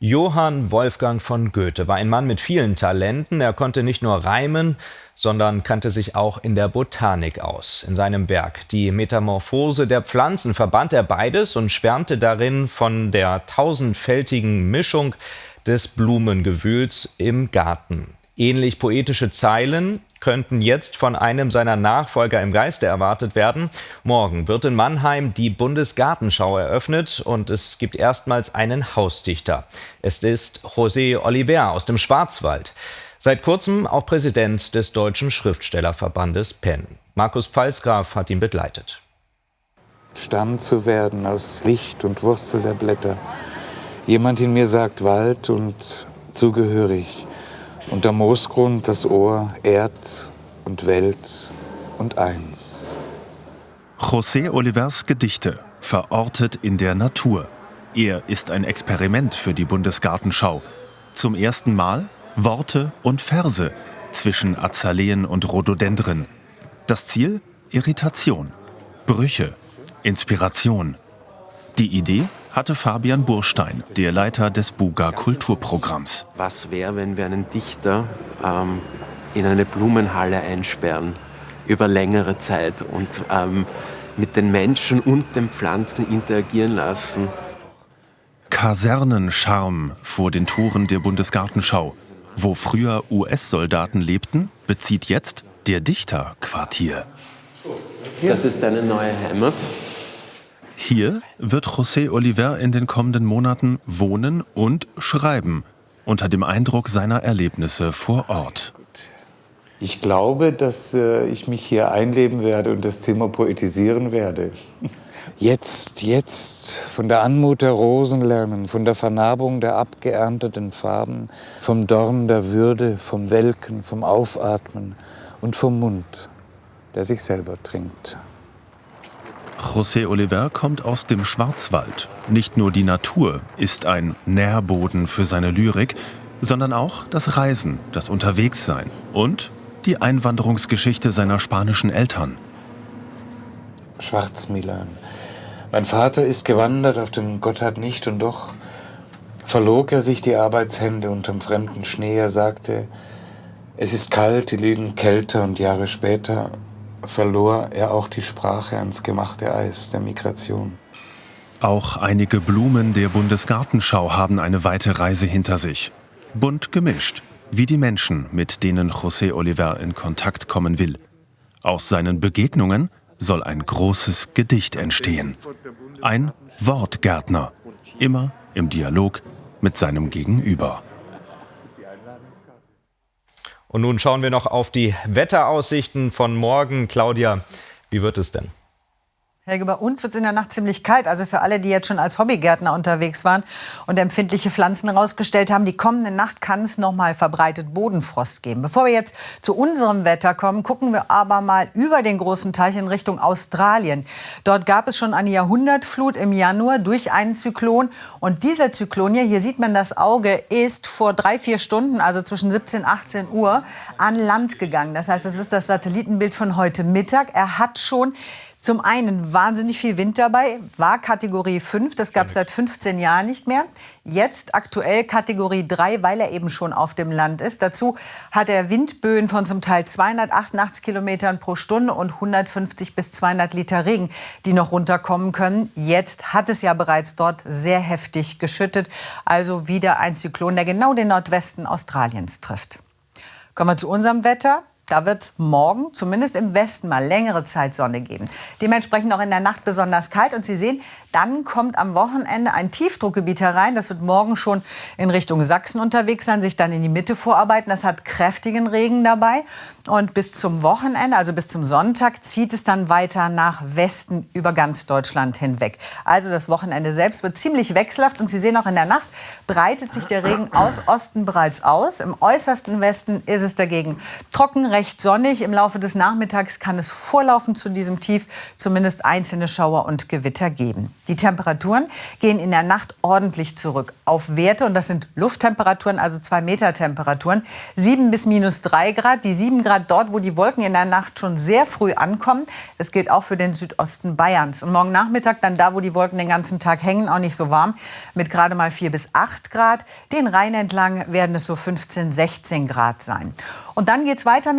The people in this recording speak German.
Johann Wolfgang von Goethe war ein Mann mit vielen Talenten. Er konnte nicht nur reimen, sondern kannte sich auch in der Botanik aus. In seinem Werk Die Metamorphose der Pflanzen verband er beides und schwärmte darin von der tausendfältigen Mischung des Blumengewühls im Garten. Ähnlich poetische Zeilen könnten jetzt von einem seiner Nachfolger im Geiste erwartet werden. Morgen wird in Mannheim die Bundesgartenschau eröffnet und es gibt erstmals einen Hausdichter. Es ist José Oliver aus dem Schwarzwald. Seit kurzem auch Präsident des Deutschen Schriftstellerverbandes PEN. Markus Pfalzgraf hat ihn begleitet. Stamm zu werden aus Licht und Wurzel der Blätter. Jemand in mir sagt Wald und zugehörig und der Moosgrund das Ohr Erd und Welt und eins. José Olivers Gedichte, verortet in der Natur. Er ist ein Experiment für die Bundesgartenschau. Zum ersten Mal Worte und Verse zwischen Azaleen und Rhododendren. Das Ziel? Irritation, Brüche, Inspiration. Die Idee? Hatte Fabian Burstein, der Leiter des Buga Kulturprogramms. Was wäre, wenn wir einen Dichter ähm, in eine Blumenhalle einsperren über längere Zeit und ähm, mit den Menschen und den Pflanzen interagieren lassen? Kasernenscharm vor den Toren der Bundesgartenschau. Wo früher US-Soldaten lebten, bezieht jetzt der Dichter Quartier. Das ist deine neue Heimat. Hier wird José Oliver in den kommenden Monaten wohnen und schreiben, unter dem Eindruck seiner Erlebnisse vor Ort. Ich glaube, dass äh, ich mich hier einleben werde und das Zimmer poetisieren werde. Jetzt, jetzt von der Anmut der Rosen lernen, von der Vernarbung der abgeernteten Farben, vom Dorn der Würde, vom Welken, vom Aufatmen und vom Mund, der sich selber trinkt. José Oliver kommt aus dem Schwarzwald. Nicht nur die Natur ist ein Nährboden für seine Lyrik, sondern auch das Reisen, das Unterwegssein und die Einwanderungsgeschichte seiner spanischen Eltern. Schwarzmilan. Mein Vater ist gewandert auf dem Gotthard nicht und doch verlog er sich die Arbeitshände unterm fremden Schnee. Er sagte, es ist kalt, die Lügen kälter und Jahre später verlor er auch die Sprache ans gemachte Eis der Migration. Auch einige Blumen der Bundesgartenschau haben eine weite Reise hinter sich. Bunt gemischt, wie die Menschen, mit denen José Oliver in Kontakt kommen will. Aus seinen Begegnungen soll ein großes Gedicht entstehen. Ein Wortgärtner, immer im Dialog mit seinem Gegenüber. Und nun schauen wir noch auf die Wetteraussichten von morgen. Claudia, wie wird es denn? Helge, bei uns wird es in der Nacht ziemlich kalt. Also für alle, die jetzt schon als Hobbygärtner unterwegs waren und empfindliche Pflanzen rausgestellt haben, die kommende Nacht kann es noch mal verbreitet Bodenfrost geben. Bevor wir jetzt zu unserem Wetter kommen, gucken wir aber mal über den großen Teich in Richtung Australien. Dort gab es schon eine Jahrhundertflut im Januar durch einen Zyklon. Und dieser Zyklon hier, hier sieht man das Auge, ist vor drei, vier Stunden, also zwischen 17 und 18 Uhr, an Land gegangen. Das heißt, das ist das Satellitenbild von heute Mittag. Er hat schon zum einen wahnsinnig viel Wind dabei, war Kategorie 5, das gab es seit 15 Jahren nicht mehr. Jetzt aktuell Kategorie 3, weil er eben schon auf dem Land ist. Dazu hat er Windböen von zum Teil 288 Kilometern pro Stunde und 150 bis 200 Liter Regen, die noch runterkommen können. Jetzt hat es ja bereits dort sehr heftig geschüttet. Also wieder ein Zyklon, der genau den Nordwesten Australiens trifft. Kommen wir zu unserem Wetter. Da wird es morgen zumindest im Westen mal längere Zeit Sonne geben. Dementsprechend auch in der Nacht besonders kalt. Und Sie sehen, dann kommt am Wochenende ein Tiefdruckgebiet herein. Das wird morgen schon in Richtung Sachsen unterwegs sein, sich dann in die Mitte vorarbeiten. Das hat kräftigen Regen dabei. Und bis zum Wochenende, also bis zum Sonntag, zieht es dann weiter nach Westen über ganz Deutschland hinweg. Also das Wochenende selbst wird ziemlich wechselhaft. Und Sie sehen auch in der Nacht breitet sich der Regen aus Osten bereits aus. Im äußersten Westen ist es dagegen trocken, recht sonnig. Im Laufe des Nachmittags kann es vorlaufen zu diesem Tief zumindest einzelne Schauer und Gewitter geben. Die Temperaturen gehen in der Nacht ordentlich zurück auf Werte, und das sind Lufttemperaturen, also zwei Meter Temperaturen, 7 bis minus 3 Grad. Die 7 Grad dort, wo die Wolken in der Nacht schon sehr früh ankommen. Das gilt auch für den Südosten Bayerns. Und morgen Nachmittag dann da, wo die Wolken den ganzen Tag hängen, auch nicht so warm, mit gerade mal 4 bis 8 Grad. Den Rhein entlang werden es so 15, 16 Grad sein. Und dann geht es weiter mit